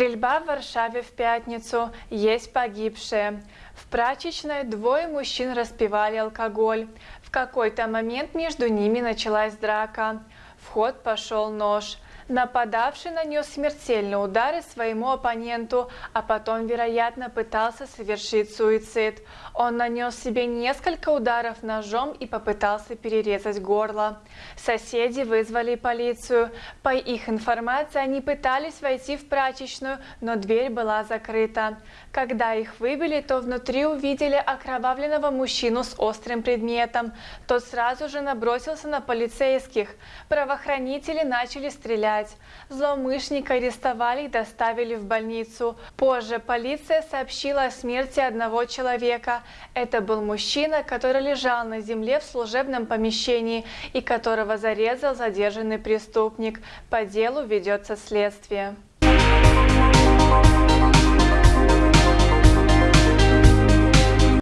Стрельба в Варшаве в пятницу. Есть погибшие. В прачечной двое мужчин распивали алкоголь. В какой-то момент между ними началась драка. В ход пошел нож. Нападавший нанес смертельные удары своему оппоненту, а потом, вероятно, пытался совершить суицид. Он нанес себе несколько ударов ножом и попытался перерезать горло. Соседи вызвали полицию. По их информации, они пытались войти в прачечную, но дверь была закрыта. Когда их выбили, то внутри увидели окровавленного мужчину с острым предметом. Тот сразу же набросился на полицейских. Правоохранители начали стрелять бежать. Злоумышленника арестовали и доставили в больницу. Позже полиция сообщила о смерти одного человека. Это был мужчина, который лежал на земле в служебном помещении и которого зарезал задержанный преступник. По делу ведется следствие.